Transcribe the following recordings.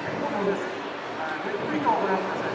点灯です。ゆっくりとご覧ください。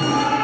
Thank.